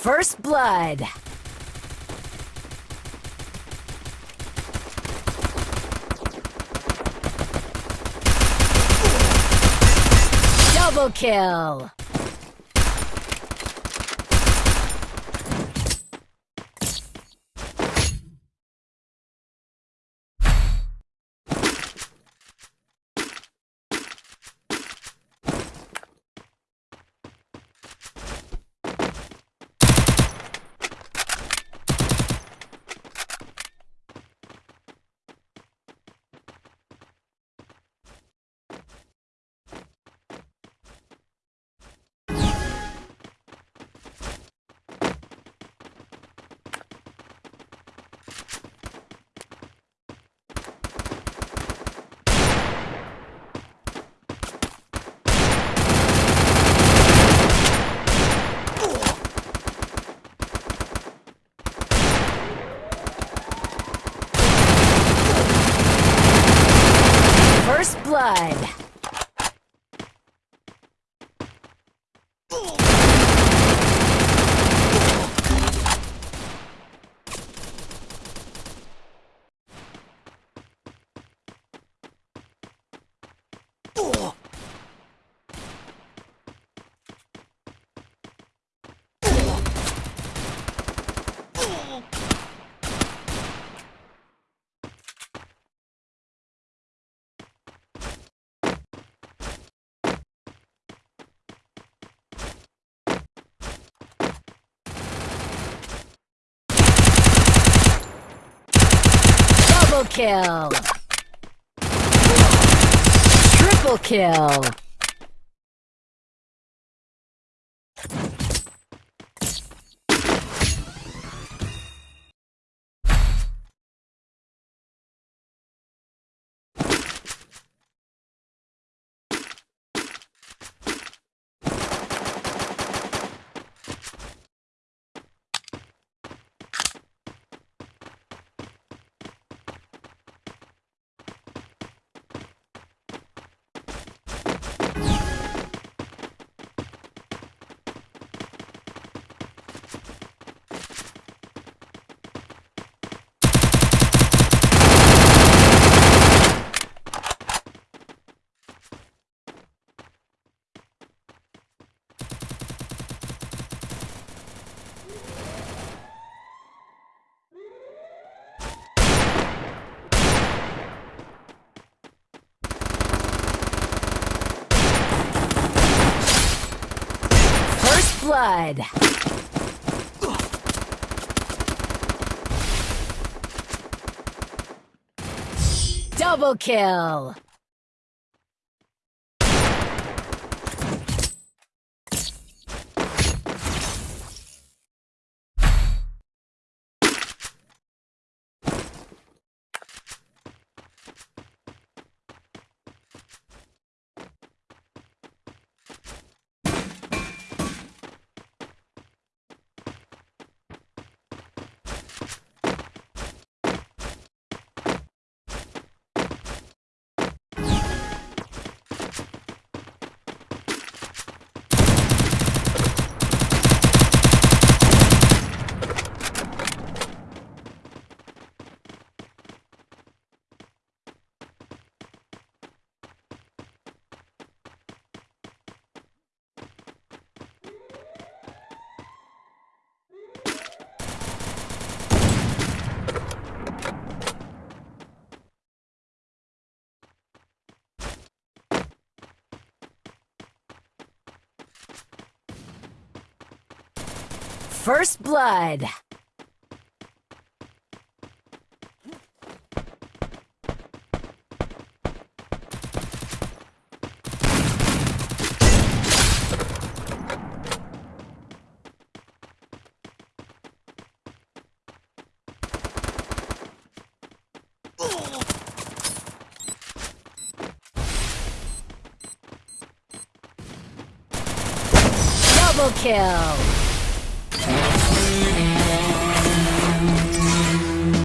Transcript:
First blood. Double kill. First blood. Double kill. Triple kill. First blood. Double kill. First blood. Double kill.